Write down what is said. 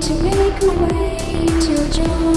to make a way to join.